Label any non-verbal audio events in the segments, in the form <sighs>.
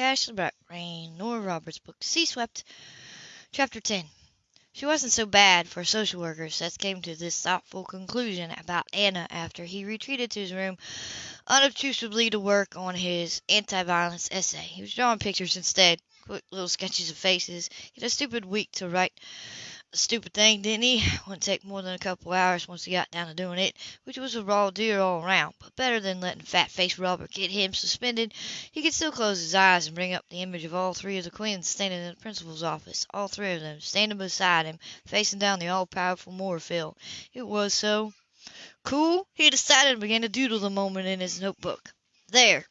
Ashley Black Rain, Nora Roberts book, Sea Swept, Chapter 10. She wasn't so bad for a social worker. Seth came to this thoughtful conclusion about Anna after he retreated to his room unobtrusively to work on his anti-violence essay. He was drawing pictures instead, quick little sketches of faces. He had a stupid week to write stupid thing, didn't he? <sighs> Wouldn't take more than a couple hours once he got down to doing it, which was a raw deal all around, but better than letting fat-faced Robert get him suspended. He could still close his eyes and bring up the image of all three of the Quinns standing in the principal's office, all three of them standing beside him, facing down the all-powerful Moorefield. It was so cool, he decided and began to doodle the moment in his notebook. There!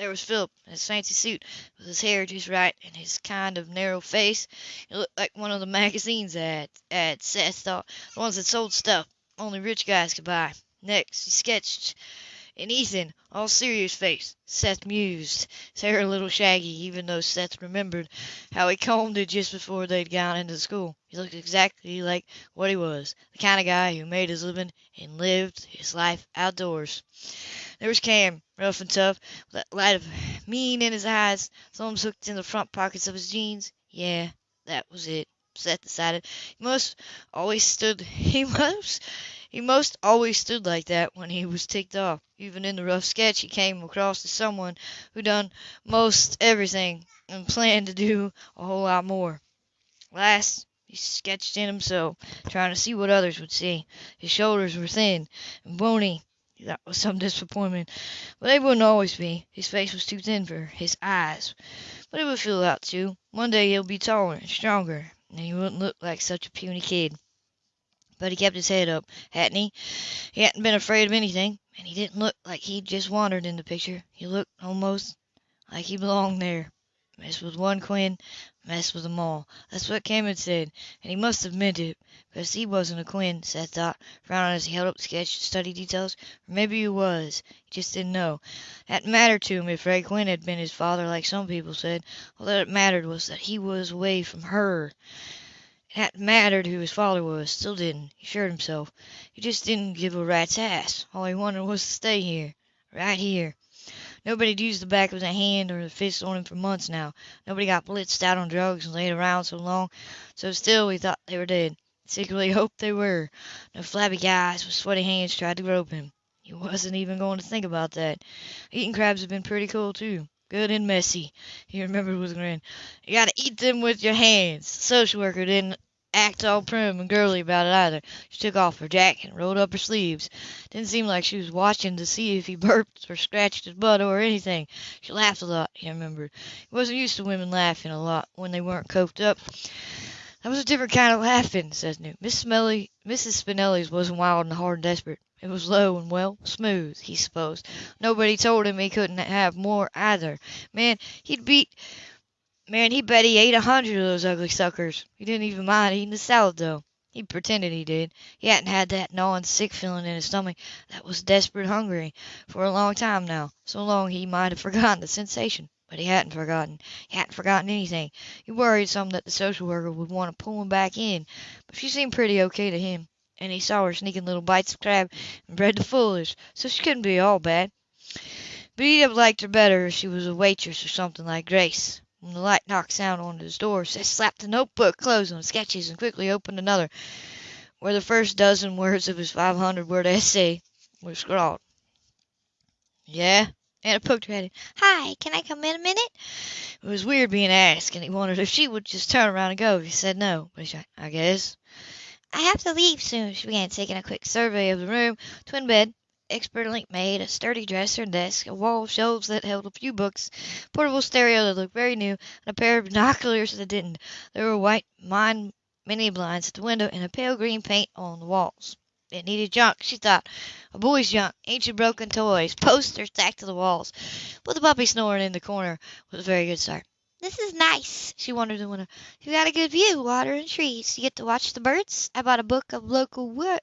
There was Philip in his fancy suit, with his hair just right and his kind of narrow face. He looked like one of the <laughs> magazine's ads Seth thought, the ones that sold stuff only rich guys could buy. Next, he sketched an Ethan, all serious face. Seth mused, his hair a little shaggy, even though Seth remembered how he combed it just before they'd gone into school. He looked exactly like what he was, the kind of guy who made his living and lived his life outdoors. There was Cam, rough and tough, with that light of mean in his eyes, thumbs hooked in the front pockets of his jeans. Yeah, that was it. Seth decided. He must always stood <laughs> he must he most always stood like that when he was ticked off. Even in the rough sketch he came across as someone who done most everything and planned to do a whole lot more. Last he sketched in himself, trying to see what others would see. His shoulders were thin and bony that was some disappointment. But they wouldn't always be. His face was too thin for his eyes. But it would fill out too. One day he'll be taller and stronger, and he wouldn't look like such a puny kid. But he kept his head up, hadn't he? He hadn't been afraid of anything, and he didn't look like he'd just wandered in the picture. He looked almost like he belonged there. Mess with one Quinn, mess with 'em all. That's what Cam had said, and he must have meant it, he wasn't a Quinn, Seth thought, frowning as he held up the sketch to study details. Or maybe he was. He just didn't know. It mattered to him if Ray Quinn had been his father, like some people said. All that mattered was that he was away from her. It hadn't mattered who his father was. Still didn't. He assured himself. He just didn't give a rat's ass. All he wanted was to stay here. Right here. Nobody'd used the back of the hand or the fist on him for months now. Nobody got blitzed out on drugs and laid around so long. So still he thought they were dead. Secretly <laughs> hoped they were. No flabby guys with sweaty hands tried to grope him. He wasn't even going to think about that. Eating crabs had been pretty cool too. Good and messy, he remembered with a grin. You gotta eat them with your hands. The social worker didn't act all prim and girly about it either. She took off her jacket and rolled up her sleeves. Didn't seem like she was watching to see if he <laughs> burped or scratched his butt or anything. She laughed a lot, he remembered. He wasn't used to women laughing a lot when they weren't coked up. That was a different kind of laughing, says Newt. Miss Spinelli, Mrs. Spinelli's wasn't wild and hard and desperate. It was low and, well, smooth, he supposed. Nobody told him he couldn't have more either. Man, he'd beat... Man, he bet he ate a hundred of those ugly suckers. He didn't even mind eating the salad, though. He pretended he did. He hadn't had that gnawing sick feeling in his stomach that was desperate hungry for a long time now. So long he might have forgotten the sensation. But he hadn't forgotten. He hadn't forgotten anything. He worried some that the social worker would want to pull him back in, but she seemed pretty okay to him, and he saw her sneaking little bites of crab and bread to foolish, so she couldn't be all bad. But he'd have liked her better if she was a waitress or something like Grace. When the light knocked sound on his door, Seth slapped the notebook closed on sketches and quickly opened another, where the first dozen words of his 500-word essay were scrawled. Yeah? Anna poked her head in. Hi, can I come in a minute? It was weird being asked, and he wondered if she would just turn around and go he said no. But he said, I guess. I have to leave soon. She began taking a quick survey of the room. Twin bed, expertly made, a sturdy dresser and desk, a wall of shelves that held a few books, portable stereo that looked very new, and a pair of <laughs> binoculars that didn't. There were white mine mini blinds at the window and a pale green paint on the walls. It needed junk, she thought. A boy's junk, ancient broken toys, posters stacked to the walls. But the puppy snoring in the corner was a very good start. This is nice, she wondered in the. You got a good view, water and trees. You get to watch the birds. I bought a book of local wo-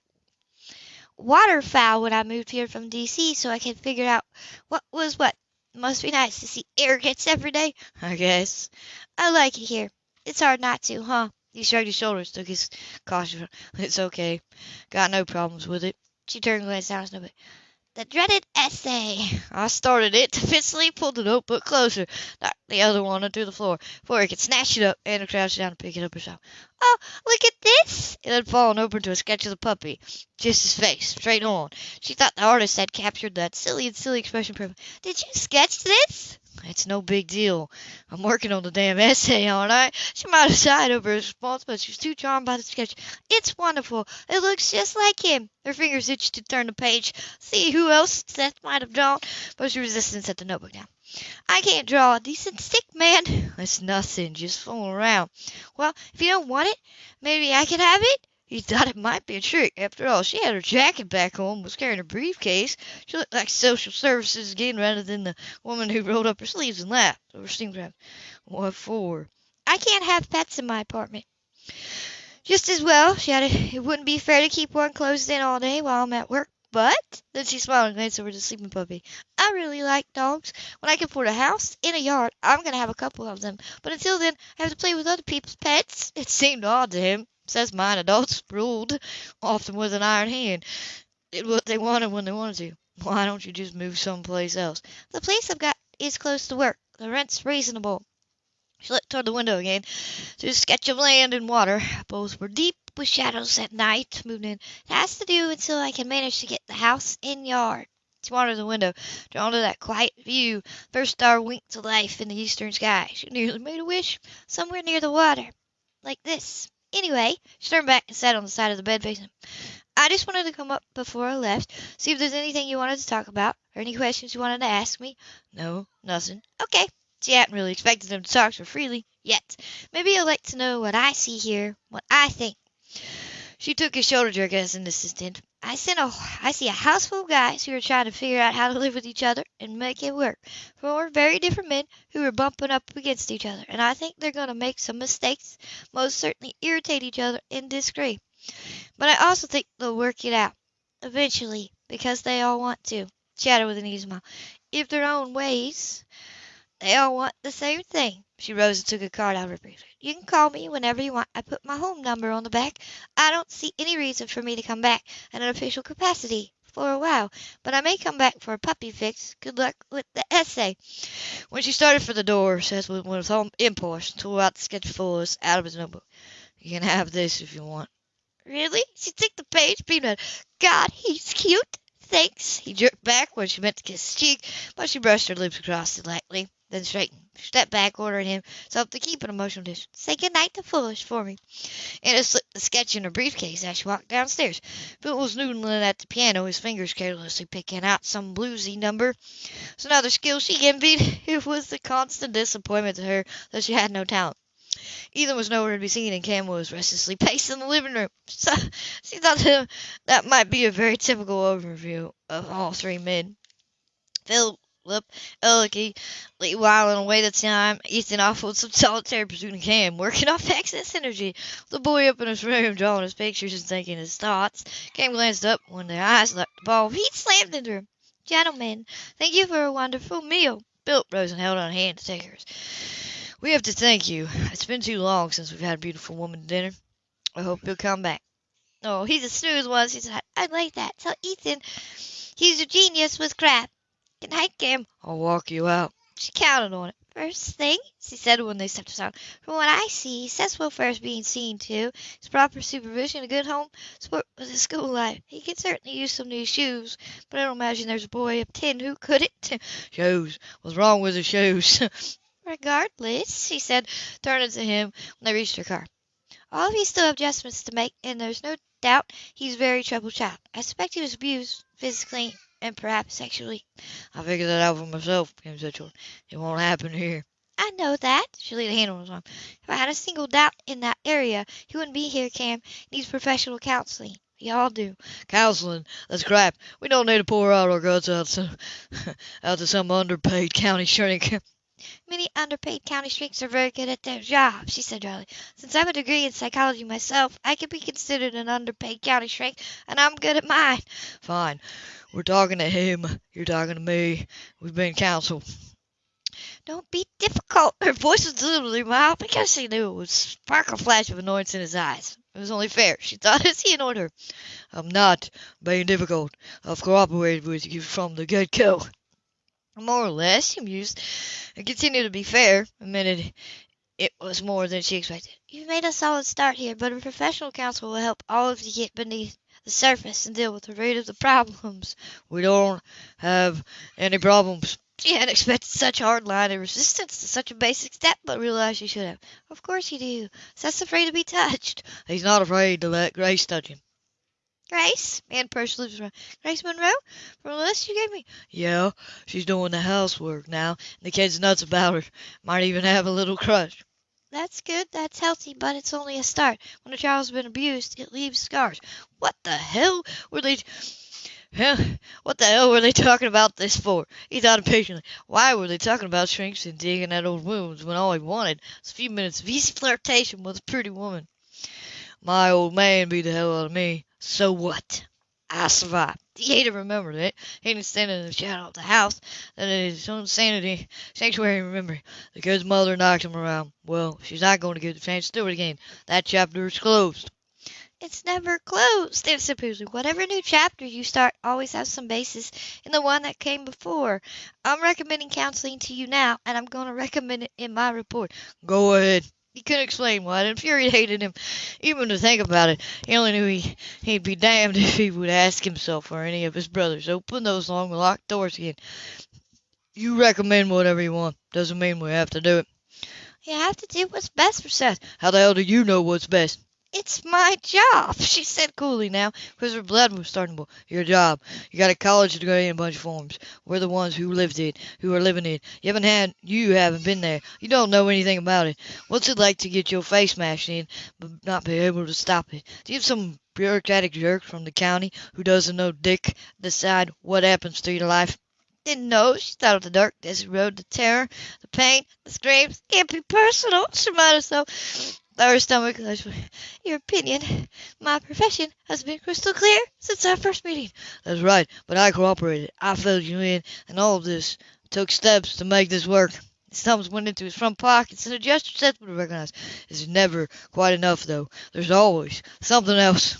waterfowl when I moved here from D.C. so I could figure out what was what. It must be nice to see arrogance every day, I guess. I like it here. It's hard not to, huh? He shrugged his shoulders, took his caution. It's okay. Got no problems with it. She turned and glanced down at Snoopy. the dreaded essay. I started it, <laughs> defensively pulled the notebook closer, knocked the other one onto the floor before he could snatch it up, and crouched down to pick it up herself. Oh, look at this! It had fallen open to a sketch of the puppy, just his face, straight on. She thought the artist had captured that silly and silly expression perfectly. Did you sketch this? It's no big deal. I'm working on the damn essay, aren't I? She might have sighed over his response, but she was too charmed by the sketch. It's wonderful. It looks just like him. Her fingers itched to turn the page, see who else Seth might have drawn, but she resisted and set the notebook down. I can't draw a decent stick man. <laughs> It's nothing, just fooling around. Well, if you don't want it, maybe I can have it. He thought it might be a trick. After all, she had her jacket back home, was carrying her briefcase. She looked like social services again rather than the woman who rolled up her sleeves and laughed over steam crab. What for? I can't have pets in my apartment. Just as well, she added. It wouldn't be fair to keep one closed in all day while I'm at work. But then she smiled and glanced over the sleeping puppy. I really like dogs. When I can afford a house and a yard, I'm going to have a couple of them. But until then, I have to play with other people's pets. <laughs> It seemed odd to him says mine adults ruled, often with an iron hand, did what they wanted when they wanted to. Why don't you just move someplace else? The place I've got is close to work. The rent's reasonable. She looked toward the window again. To sketch of land and water. Both were deep with shadows at night. Moved in. It has to do until I can manage to get the house in yard. She wandered the window, drawn to that quiet view. First star winked to life in the eastern sky. She nearly made a wish. Somewhere near the water. Like this. Anyway, she turned back and sat on the side of the bed facing him. I just wanted to come up before I left, see if there's anything you wanted to talk about, or any questions you wanted to ask me. No, nothing. Okay. She hadn't really expected him to talk so freely yet. Maybe you'd like to know what I see here, what I think. She took his shoulder jerk as an assistant. I see a, I see a house full of guys who are trying to figure out how to live with each other and make it work. Four very different men who are bumping up against each other, and I think they're going to make some mistakes, most certainly irritate each other and disagree. But I also think they'll work it out eventually because they all want to. Chatter with an easy smile. If their own ways, they all want the same thing. She rose and took a card out of her brief. You can call me whenever you want. I put my home number on the back. I don't see any reason for me to come back in an official capacity for a while, but I may come back for a puppy fix. Good luck with the essay. When she started for the door, Seth went with all impulse and tore out the sketch fullest out of his notebook. You can have this if you want. Really? She took the page, beamed at God, he's cute. Thanks. He jerked back when she meant to kiss his cheek, but she brushed her lips across it lightly then straightened, stepped back, ordering himself to keep an emotional distance. Say good night to Foolish for me. Anna slipped the sketch in her briefcase as she walked downstairs. Phil was noodling at the piano, his fingers carelessly picking out some bluesy number. It's another skill she envied. <laughs> It was a constant disappointment to her that she had no talent. Ethan was nowhere to be seen, and Cam was restlessly <laughs> pacing the living room. So she thought that, that might be a very typical overview of all three men. Phil Lip, elegantly whiling away the time, Ethan off with some <laughs> solitary pursuit of Cam, working off <laughs> excess energy. The boy up in his room, drawing his pictures and thinking his thoughts. Cam glanced up when their eyes left the ball. He slammed into her. Gentlemen, thank you for a wonderful meal. Phil rose and held out a hand to take hers. We have to thank you. It's been too long since we've had a beautiful woman to dinner. I hope you'll come back. Oh, he's a snooze once. He said, I like that. Tell Ethan he's a genius with crap. Good night, Cam. I'll walk you out. She counted on it. First thing, she said when they stepped aside, from what I see, Seth's welfare is being seen to. His proper supervision, a good home, support with his school life. He could certainly use some new shoes, but I don't imagine there's a boy of ten who couldn't. <laughs> shoes? What's wrong with the shoes? <laughs> Regardless, she said, turning to him when they reached her car. All of you still have adjustments to make, and there's no doubt he's a very troubled child. I suspect he was abused physically and perhaps sexually. I figured that out for myself, Cam said short. It won't happen here. I know that. She laid a hand on his arm. If I had a single doubt in that area, he wouldn't be here, Cam. He needs professional counseling. We all do. Counseling? That's crap. We don't need to pour out our guts out to, <laughs> out to some underpaid county shrink. Many underpaid county shrinks are very good at their job, she said dryly. Since I have a degree in psychology myself, I can be considered an underpaid county shrink, and I'm good at mine. Fine. We're talking to him. You're talking to me. We've been counseled. Don't be difficult. Her voice was deliberately mild because she knew it would spark a flash of annoyance in his eyes. It was only fair, she thought, as <laughs> he annoyed her. I'm not being difficult. I've cooperated with you from the get-go. More or less, she mused, and continued to be fair, admitted it was more than she expected. You've made a solid start here, but a professional counsel will help all of you get beneath the surface and deal with the root of the problems. We don't have any problems. She hadn't expected such hard-line resistance to such a basic step, but realized she should have. Of course you do. Seth's afraid to be touched. He's not afraid to let Grace touch him. Grace? Man pursed lips around. Grace Monroe? From the list you gave me? Yeah, she's doing the housework now, and the kid's nuts about her. Might even have a little crush. That's good, that's healthy, but it's only a start. When a child's been abused, it leaves scars. What the hell were they... What the hell were they talking about this for? He thought impatiently. Why were they talking about shrinks and digging at old wounds when all he wanted was a few minutes of easy flirtation with a pretty woman? My old man beat the hell out of me. So what? I survived. <laughs> He hated remembered it. He didn't stand in the shadow of the house. That is his own sanity, sanctuary remember. The kid's mother knocked him around. Well, she's not going to get the chance to do it again. That chapter is closed. It's never closed, answered Poosley. Whatever new chapter you start always has some basis in the one that came before. I'm recommending counseling to you now, and I'm going to recommend it in my report. Go ahead. He couldn't explain why it infuriated him, even to think about it. He only knew he, he'd be damned <laughs> if he would ask himself or any of his brothers. Open those long locked doors again. You recommend whatever you want. Doesn't mean we have to do it. You have to do what's best for Seth. How the hell do you know what's best? It's my job, she said coolly now, because her blood was starting to boil. Your job. You got a college degree and a bunch of forms. We're the ones who lived it, who are living it. You haven't had, you haven't been there. You don't know anything about it. What's it like to get your face smashed in, but not be able to stop it? Do you have some bureaucratic jerk from the county who doesn't know dick decide what happens to your life? Didn't know. She thought of the dark desert road, the terror, the pain, the screams. Can't be personal, she might have lower stomach. Your opinion, my profession, has been crystal clear since our first meeting. That's right, but I cooperated. I filled you in, and all of this took steps to make this work. His thumbs went into his front pockets, and a gesture Seth would recognize. It's never quite enough, though. There's always something else.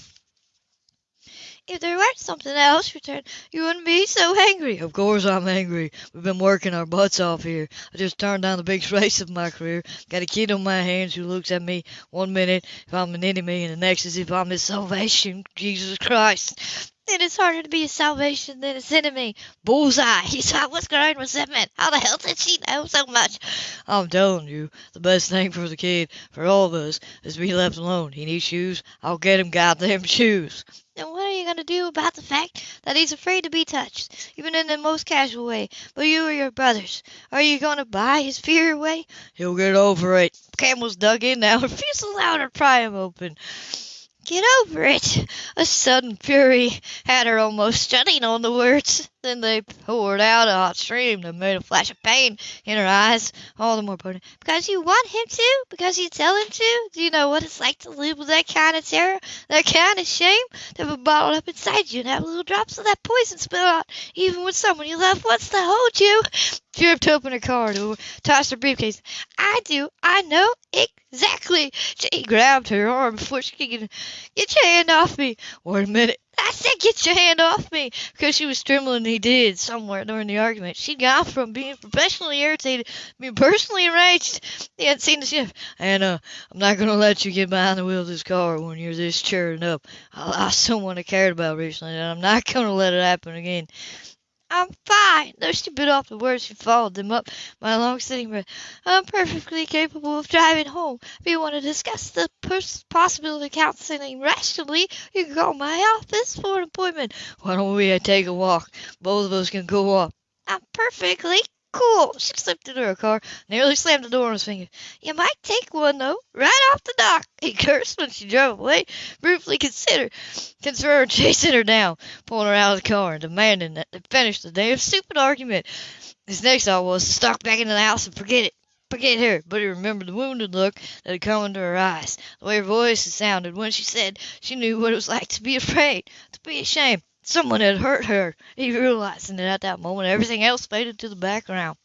If there weren't something else, returned, you wouldn't be so angry. Of course I'm angry. We've been working our butts off here. I just turned down the biggest <laughs> race of my career. Got a kid on my hands who looks at me one minute if I'm an enemy and the next as if I'm his salvation. Jesus Christ. Then it's harder to be a salvation than his enemy. Bullseye. He saw what's that man. How the hell did she know so much? I'm telling you, the best thing for the kid, for all of us, is to be left alone. He needs shoes. I'll get him goddamn <laughs> shoes. Are going to do about the fact that he's afraid to be touched, even in the most casual way, But you or your brothers? Are you going to buy his fear away? He'll get over it. Camel's dug in now. <laughs> Refuse to allow to pry him open. Get over it. A sudden fury had her almost shutting on the words. Then they poured out a hot stream that made a flash of pain in her eyes, all the more potent. Because you want him to? Because you tell him to? Do you know what it's like to live with that kind of terror, that kind of shame, to have it bottled up inside you and have little drops of that poison spill out, even when someone you love wants to hold you? She ripped open her car door, tossed her briefcase. I do. I know exactly. She grabbed her arm before she could get, your hand off me. A minute. I said, get your hand off me, because she was trembling. He did somewhere during the argument. She'd gone from being professionally irritated to being personally enraged. He hadn't seen the shift. Anna, uh, I'm not going to let you get behind the wheel of this car when you're this churned up. I lost someone I cared about recently, and I'm not going to let it happen again. I'm fine. Though she bit off the words, she followed them up by a long sitting breath. I'm perfectly capable of driving home. If you want to discuss the possibility of counseling rationally, you can call my office for an appointment. Why don't we uh, take a walk? Both of us can go up. I'm perfectly cool. She slipped into her car, nearly slammed the door on his finger. You might take one, though, right off the dock. <laughs> He cursed when she drove away, briefly considered, considered chasing her down, pulling her out of the car, and demanding that they finish the damn stupid argument. His next thought was to stalk back into the house and forget it. Forget her, but he remembered the wounded look that had come into her eyes, the way her voice had sounded when she said she knew what it was like to be afraid, to be ashamed, Someone had hurt her. He realized, and at that moment, everything else faded to the background.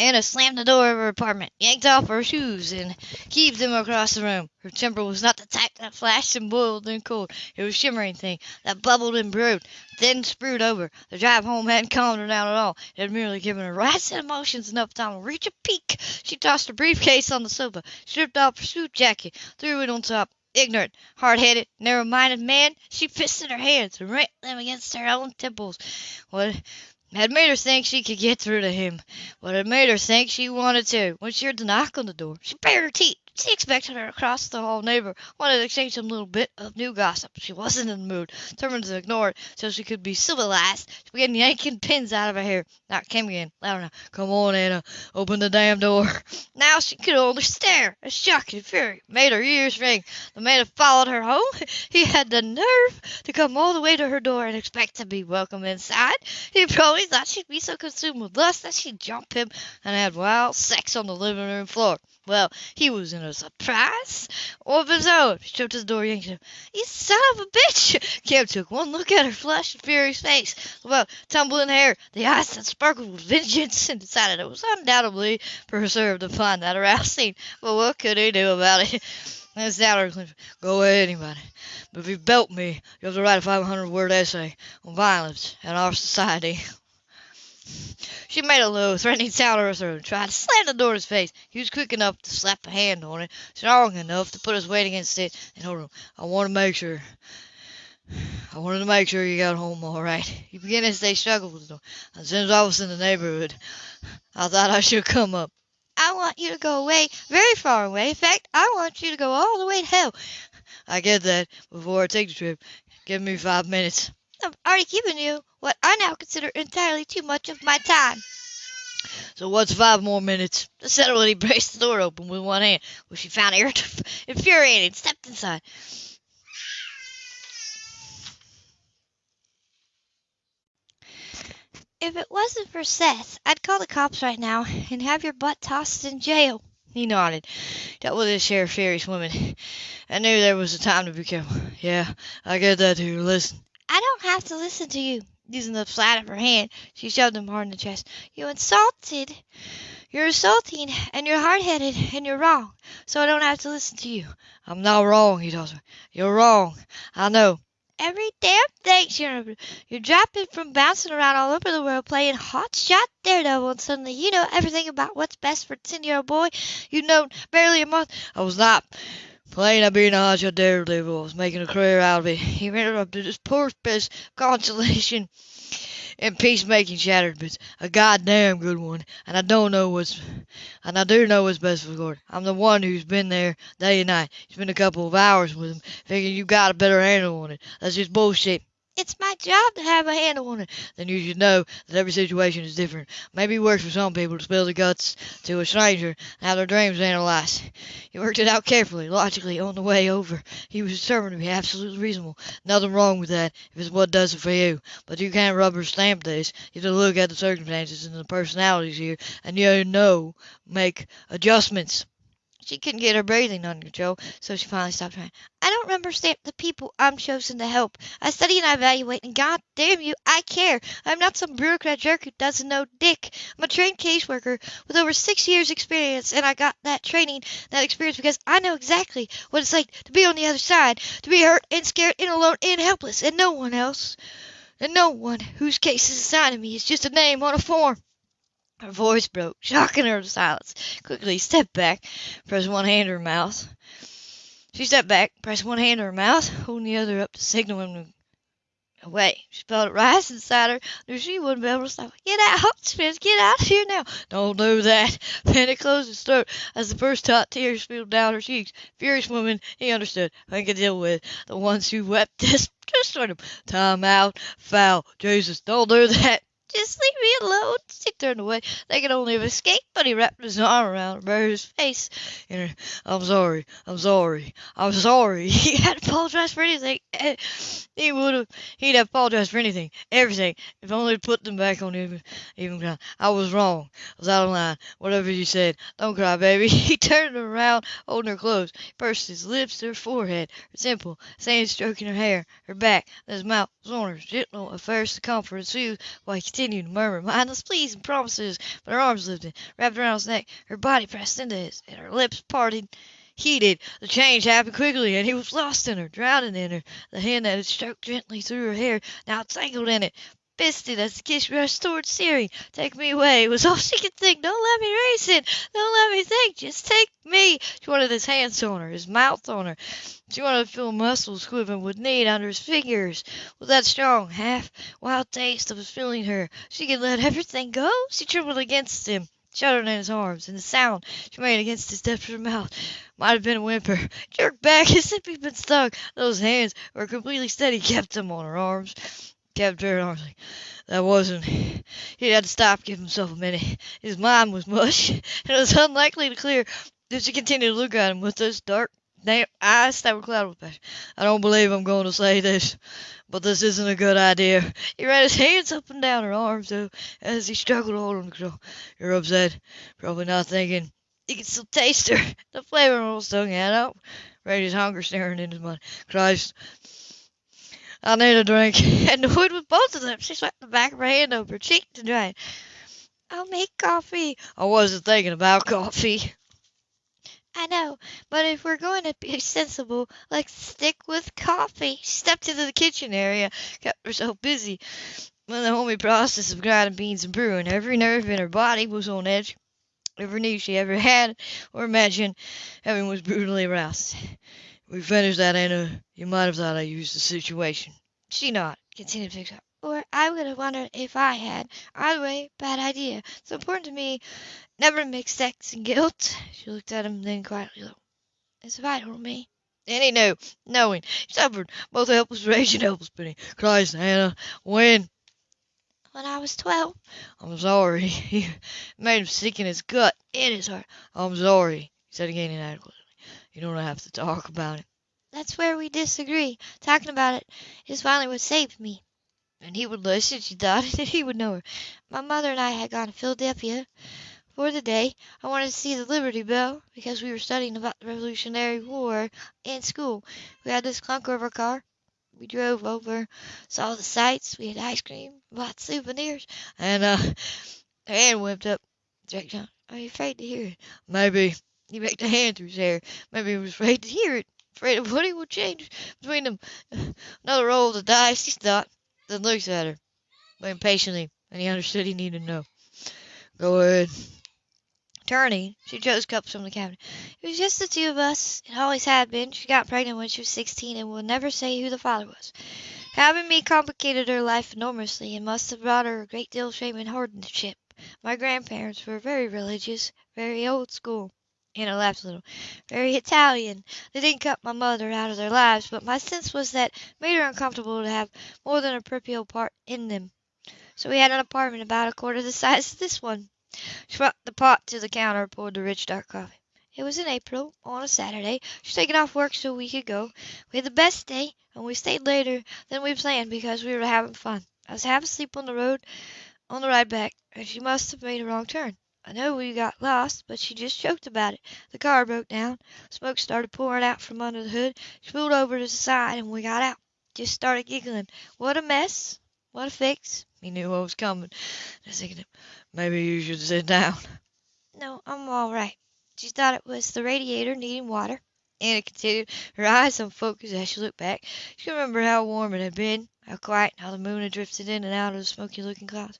Anna slammed the door of her apartment, yanked off her shoes, and heaved them across the room. Her temper was not the type that flashed and boiled and cooled. It was a shimmering thing that bubbled and brewed, then spewed over. The drive home hadn't calmed her down at all. It had merely given her rising emotions enough time to reach a peak. She tossed her briefcase on the sofa, stripped off her suit jacket, threw it on top. Ignorant, hard-headed, narrow-minded man, she fisted her hands and rent them against her own temples. What had made her think she could get through to him. What had made her think she wanted to. When she heard the knock on the door, she bared her teeth. She expected her across the hall neighbor wanted to exchange some little bit of new gossip. She wasn't in the mood. Determined to ignore it so she could be civilized, she began yanking pins out of her hair. Knock came again, now. Come on, Anna. Open the damn door. <laughs> Now she could only stare. A shock and fury made her ears ring. The man had followed her home. <laughs> He had the nerve to come all the way to her door and expect to be welcome inside. He probably thought she'd be so consumed with lust that she'd jump him and have wild sex on the living room floor. Well, he was in a surprise of his own. She tripped to the door, yanked him. You son of a bitch! <laughs> Cam took one look at her flushed furious face, well, tumbling hair, the eyes that sparkled with vengeance, and decided it was undoubtedly preserved find that arousing. But what could he do about it? <laughs> That's down her Go ahead, anybody. But if you belt me, you have to write a 500 word essay on violence in our society. <laughs> She made a low, threatening sound in her throat and tried to slam the door in his face. He was quick enough to slap a hand on it, strong enough to put his weight against it, and hold him. I want to make sure. I wanted to make sure you got home all right. He began as they struggled with the door. As soon as I was in the neighborhood, I thought I should come up. I want you to go away, very far away. In fact, I want you to go all the way to hell. I get that. Before I take the trip, give me five minutes. I've already given you what I now consider entirely too much of my time. So what's five more minutes? Settled he braced the door open with one hand, which she found <laughs> infuriating, and stepped inside. If it wasn't for Seth, I'd call the cops right now and have your butt tossed in jail. He nodded. That was his share of furious women. I knew there was a time to be careful. Yeah, I get that too. Listen. I don't have to listen to you. Using the flat of her hand, she shoved him hard in the chest. You insulted. You're insulting, and you're hard-headed, and you're wrong. So I don't have to listen to you. I'm not wrong, he told her. You're wrong. I know. Every damn thing, she remembered. You're dropping from bouncing around all over the world playing hot shot daredevil, and suddenly you know everything about what's best for a ten-year-old boy you've known barely a month. I was not. Playing at being a hotshot daredevil was making a career out of it. He interrupted his poor best consolation and peacemaking shattered, but a goddamn good one. And I don't know what's, and I do know what's best for Gordon. I'm the one who's been there day and night. Spent a couple of hours with him, figuring you got a better handle on it. That's just bullshit. It's my job to have a handle on it. Then you should know that every situation is different. Maybe it works for some people to spill the guts to a stranger and have their dreams analyzed. He worked it out carefully, logically, on the way over. He was determined to be absolutely reasonable. Nothing wrong with that if it's what does it for you. But you can't rubber stamp this. You have to look at the circumstances and the personalities here, and you know, make adjustments. She couldn't get her breathing under control, so she finally stopped trying. I don't rubber stamp the people I'm chosen to help. I study and I evaluate, and god damn you, I care. I'm not some bureaucrat jerk who doesn't know dick. I'm a trained caseworker with over six years' experience, and I got that training, that experience because I know exactly what it's like to be on the other side, to be hurt and scared and alone and helpless, and no one else, and no one whose case is assigned to me is just a name on a form. Her voice broke, shocking her to silence. Quickly stepped back, pressed one hand to her mouth. She stepped back, pressed one hand to her mouth, holding the other up to signal him to away. She felt it rise inside her, knew she wouldn't be able to stop. Get out, Spence, get out of here now. Don't do that. <laughs> Panic closed his throat as the first hot tears spilled down her cheeks. Furious woman, he understood. I could deal with the ones who wept <laughs> just, just sort him. Time out, foul. Jesus, don't do that. Just leave me alone. She turned away, thinking only of escape, but he wrapped his arm around Rose's face. And I'm sorry. I'm sorry. I'm sorry. <laughs> He had apologized for anything. Eh, he would have. He'd have apologized for anything, everything, if only to put them back on even even ground. I was wrong. I was out of line. Whatever you said. Don't cry, baby. <laughs> He turned around, holding her close. He pursed his lips to her forehead, her simple, sand stroking her hair, her back, his mouth was on her, gentle at first to comfort and soothe, while he continued to murmur mindless pleas and promises, but her arms lifted, wrapped around his neck, her body pressed into his, and her lips parted. Heated, the change happened quickly, and he was lost in her, drowning in her. The hand that had stroked gently through her hair now tangled in it, fisted as the kiss rushed toward Siri. Take me away was all she could think. Don't let me race it. Don't let me think. Just take me. She wanted his hands on her, his mouth on her. She wanted to feel muscles quivering with need under his fingers. With that strong, half wild taste of his feeling her, she could let everything go. She trembled against him, shuddering in his arms, and the sound she made against his desperate mouth might have been a whimper. Jerked back <laughs> as if he'd been stung. Those hands were completely steady, kept him on her arms kept her arms. That wasn't. He had to stop, give himself a minute. His mind was mush, and <laughs> it was unlikely to clear if she continued to look at him with those dark, damp eyes that were clouded with passion. I don't believe I'm going to say this, but this isn't a good idea. He ran his hands up and down her arms, though, as he struggled to hold them control. You're upset, probably not thinking. He could still taste her, <laughs> the flavor of her had out. Raised hunger staring into his mind. Christ, I need a drink. <laughs> And annoyed with both of them, she swept the back of her hand over her cheek to dry. I'll make coffee. I wasn't thinking about coffee. I know, but if we're going to be sensible, let's stick with coffee. She stepped into the kitchen area, kept herself busy with the homey process of grinding beans and brewing. Every nerve in her body was on edge. Every need she ever had or imagined having was brutally aroused. We finished that, Anna. You might have thought I used the situation. She not, continued to fix up. Or I would have wondered if I had. Either way, bad idea. It's important to me never to mix sex and guilt. She looked at him, then quietly low. It's vital to me. And he knew, knowing, he suffered both helpless rage and helpless pity. Christ, Anna, when? When I was twelve. I'm sorry. <laughs> He made him sick in his gut, in his heart. I'm sorry, he said again inadequately. You don't have to talk about it. That's where we disagree. Talking about it is finally what saved me. And he would listen, she thought, <laughs> and he would know her. My mother and I had gone to Philadelphia for the day. I wanted to see the Liberty Bell because we were studying about the Revolutionary War in school. We had this clunker of a car. We drove over, saw the sights, we had ice cream, bought souvenirs, and uh, her hand whipped up. John, are you afraid to hear it? Maybe. He raked a hand through his hair. Maybe he was afraid to hear it, afraid of what he would change between them. <sighs> Another roll of the dice, he stopped, then looked at her, but impatiently, and he understood he needed to know. Go ahead. Turning, she chose cups from the cabinet. It was just the two of us. It always had been. She got pregnant when she was sixteen and will never say who the father was. Having me complicated her life enormously and must have brought her a great deal of shame and hardship. My grandparents were very religious, very old school. Anna laughed a little. Very Italian. They didn't cut my mother out of their lives, but my sense was that it made her uncomfortable to have more than a peripheral part in them. So we had an apartment about a quarter the size of this one. She brought the pot to the counter, and poured the rich dark coffee. It was in April, on a Saturday. She'd taken off work so we could go. We had the best day, and we stayed later than we planned because we were having fun. I was half asleep on the road on the ride back, and she must have made a wrong turn. I know we got lost, but she just joked about it. The car broke down. Smoke started pouring out from under the hood. She pulled over to the side and we got out. Just started giggling. What a mess. What a fix. He knew what was coming. I thinking, maybe you should sit down. No, I'm all right. She thought it was the radiator needing water. Anna continued, her eyes unfocused as she looked back. She remembered how warm it had been, how quiet, how the moon had drifted in and out of the smoky looking clouds.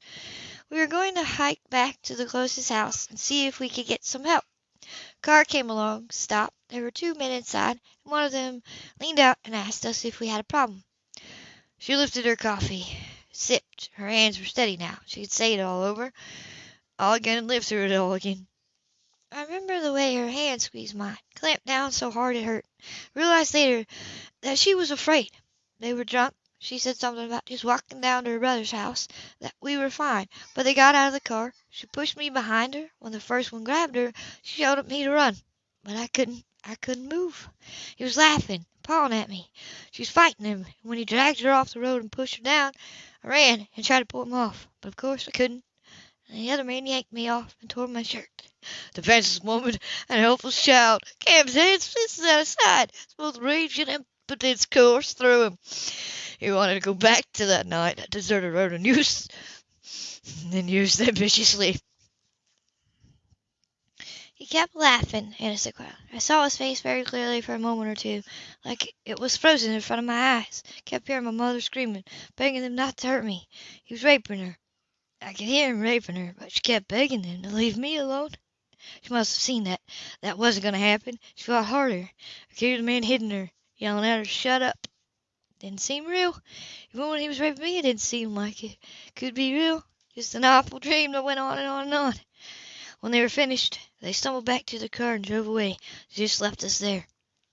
We were going to hike back to the closest house and see if we could get some help. A car came along, stopped. There were two men inside, and one of them leaned out and asked us if we had a problem. She lifted her coffee, sipped. Her hands were steady now. She could say it all over, all again, and live through it all again. I remember the way her hand squeezed mine, clamped down so hard it hurt. Realized later that she was afraid. They were drunk, she said something about just walking down to her brother's house, that we were fine, but they got out of the car. She pushed me behind her. When the first one grabbed her, she shouted at me to run, but I couldn't. I couldn't move. He was laughing, pawing at me. She was fighting him, and when he dragged her off the road and pushed her down, I ran and tried to pull him off, but of course I couldn't. And the other man yanked me off and tore my shirt. Defenseless woman and helpless child. Cam's hands fisted at his side. Both rage and impotence coursed through him. He wanted to go back to that night, that deserted road, and use then used them viciously. He kept laughing, Anna said quietly. I saw his face very clearly for a moment or two, like it was frozen in front of my eyes. Kept hearing my mother screaming, begging them not to hurt me. He was raping her. I could hear him raping her, but she kept begging them to leave me alone. She must have seen that that wasn't going to happen. She fought harder. I hear the man hitting her, yelling at her, shut up. Didn't seem real. Even when he was raping me, it didn't seem like it could be real. Just an awful dream that went on and on and on. When they were finished, they stumbled back to the car and drove away. They just left us there.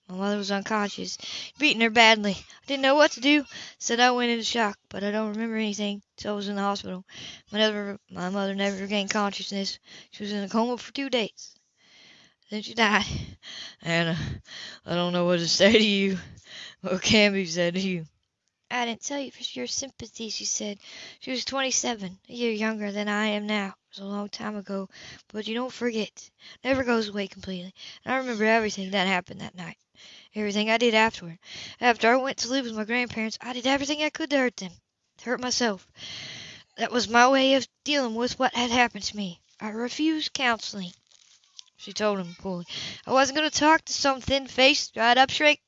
My mother was unconscious, beating her badly. I didn't know what to do. Said I went into shock, but I don't remember anything till I was in the hospital. My, never, my mother never regained consciousness. She was in a coma for two days. Then she died. Anna, uh, I don't know what to say to you. What can be said to you? I didn't tell you for your sympathy, she said. She was 27, a year younger than I am now. It was a long time ago, but you don't forget. It never goes away completely. And I remember everything that happened that night. Everything I did afterward. After I went to live with my grandparents, I did everything I could to hurt them, to hurt myself. That was my way of dealing with what had happened to me. I refused counseling. She told him coolly. I wasn't going to talk to some thin-faced, dried-up shrink.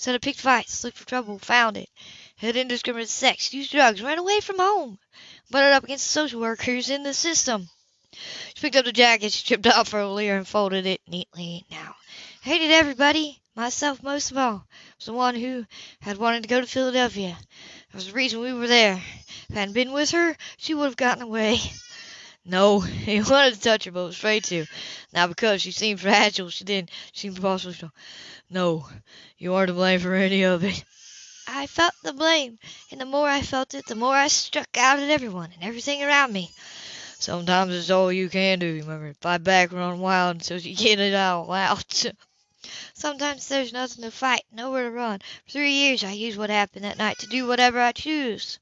Said I picked fights, looked for trouble, found it. Had indiscriminate sex, used drugs, ran away from home. Butted up against the social workers in the system. She picked up the jacket she stripped off earlier and folded it neatly now. Hated everybody, myself most of all. Was the one who had wanted to go to Philadelphia. That was the reason we were there. If I hadn't been with her, she would have gotten away. No, <laughs> he wanted to touch her, but was afraid to. Not because she seemed fragile, she didn't. Possibly strong. No, you are to blame for any of it. I felt the blame, and the more I felt it, the more I struck out at everyone and everything around me. Sometimes it's all you can do, remember. Fight back, run wild until you get it all out. <laughs> Sometimes there's nothing to fight, nowhere to run. For three years I used what happened that night to do whatever I choose.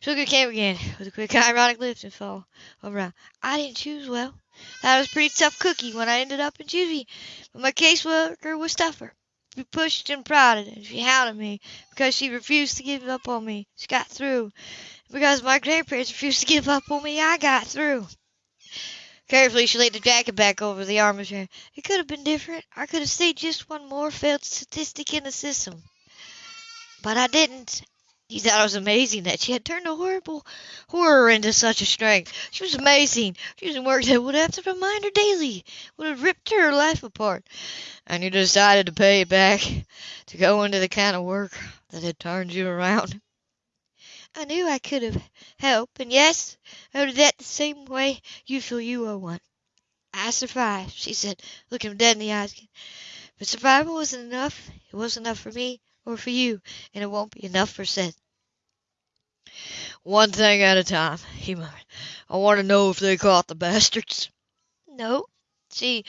Sugar came again, with a quick <laughs> ironic lift and fall around. I didn't choose well. That was a pretty tough cookie when I ended up in juvie, but my caseworker was tougher. She pushed and prodded, and she hounded me because she refused to give up on me. She got through. Because my grandparents refused to give up on me, I got through. Carefully, she laid the jacket back over the armchair. It could have been different. I could have stayed just one more failed statistic in the system. But I didn't. He thought it was amazing that she had turned a horrible horror into such a strength. She was amazing. She was in work that would have to remind her daily, would have ripped her life apart. And you decided to pay it back, to go into the kind of work that had turned you around. I knew I could have helped, and yes, I did that the same way you feel you owe one. I survived, she said, looking him dead in the eyes. But survival wasn't enough. It wasn't enough for me or for you, and it won't be enough for Seth. One thing at a time, he murmured. I want to know if they caught the bastards. No, she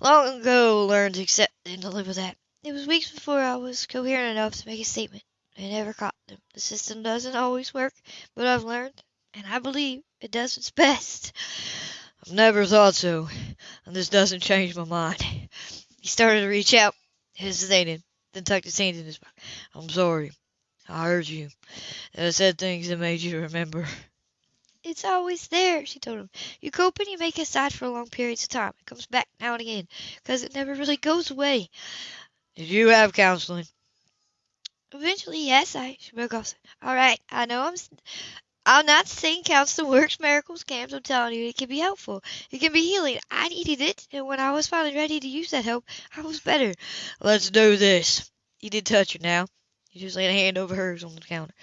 long ago learned to accept and to live with that. It was weeks before I was coherent enough to make a statement. They never caught them. The system doesn't always work, but I've learned, and I believe it does its best. I've never thought so, and this doesn't change my mind. He started to reach out, hesitated, then tucked his hand in his pocket. I'm sorry. I hurt you. I said things that made you remember. It's always there, she told him. You cope and you make it aside for long periods of time. It comes back now and again, because it never really goes away. Did you have counseling? Eventually, yes, I she broke off. All right, I know I'm I'm not saying counseling works miracles, Camps. I'm telling you, it can be helpful. It can be healing. I needed it, and when I was finally ready to use that help, I was better. Let's do this. You did touch her now. You just laid a hand over hers on the counter.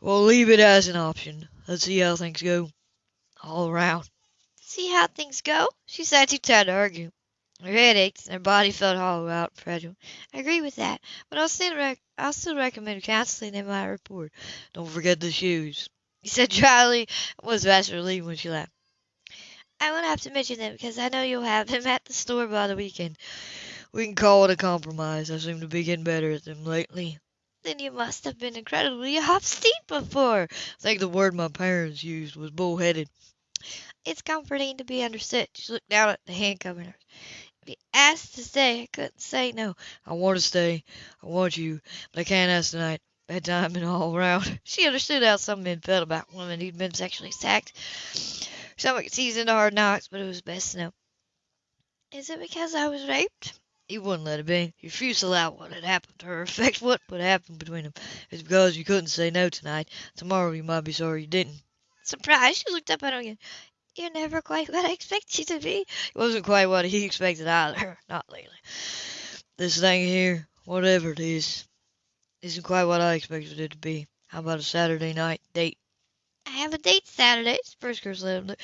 We'll leave it as an option. Let's see how things go. All around. See how things go? She said too tired to argue. Her head ached, and her body felt hollow out and fragile. I agree with that, but I'll still, rec- I'll still recommend counseling in my report. Don't forget the shoes. He said Charlie was vastly relieved when she laughed. I won't have to mention them because I know you'll have them at the store by the weekend. We can call it a compromise. I seem to be getting better at them lately. Then you must have been incredibly obstinate before. I think the word my parents used was bullheaded. It's comforting to be understood. She looked down at the handcuff in her. If you asked to stay, I couldn't say no. I want to stay. I want you, but I can't ask tonight. Bedtime and all around. <laughs> She understood how some men felt about women who'd been sexually attacked. Some could into hard knocks, but it was best to know. Is it because I was raped? He wouldn't let it be. He refused to allow what had happened to her affect what would happen between them. It's because you couldn't say no tonight. Tomorrow you might be sorry you didn't. Surprised, she looked up at him again. You're never quite what I expected you to be. It wasn't quite what he expected either. <laughs> Not lately. This thing here, whatever it is, isn't quite what I expected it to be. How about a Saturday night date? I have a date Saturday. First said.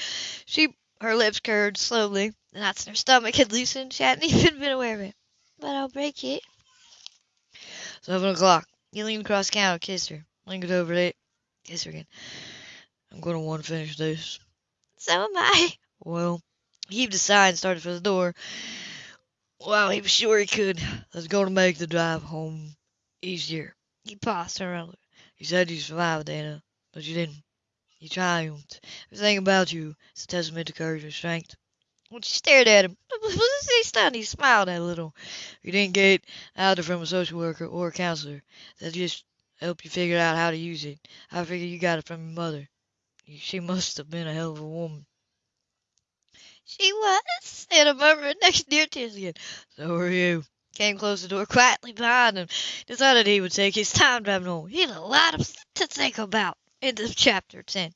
She, her lips curved slowly. The knots in her stomach had loosened. She hadn't <laughs> even been aware of it. But I'll break it. Seven o'clock. He leaned across the counter, kissed her, lingered over it, kissed her again. I'm going to want to finish this. So am I. Well, he heaved a sigh and started for the door. Well, he was sure he could. That's going to make the drive home easier. He paused around. You said you survived, Anna, but you didn't. You triumphed. Everything about you is a testament to courage and strength. When she stared at him, he stunned? He smiled a little. You didn't get either from a social worker or a counselor. That just helped you figure out how to use it. I figure you got it from your mother. She must have been a hell of a woman. She was, said a murmur next to near tears again. So are you. Cam close the door quietly behind him. Decided he would take his time driving home. He had a lot to think about. End of chapter 10.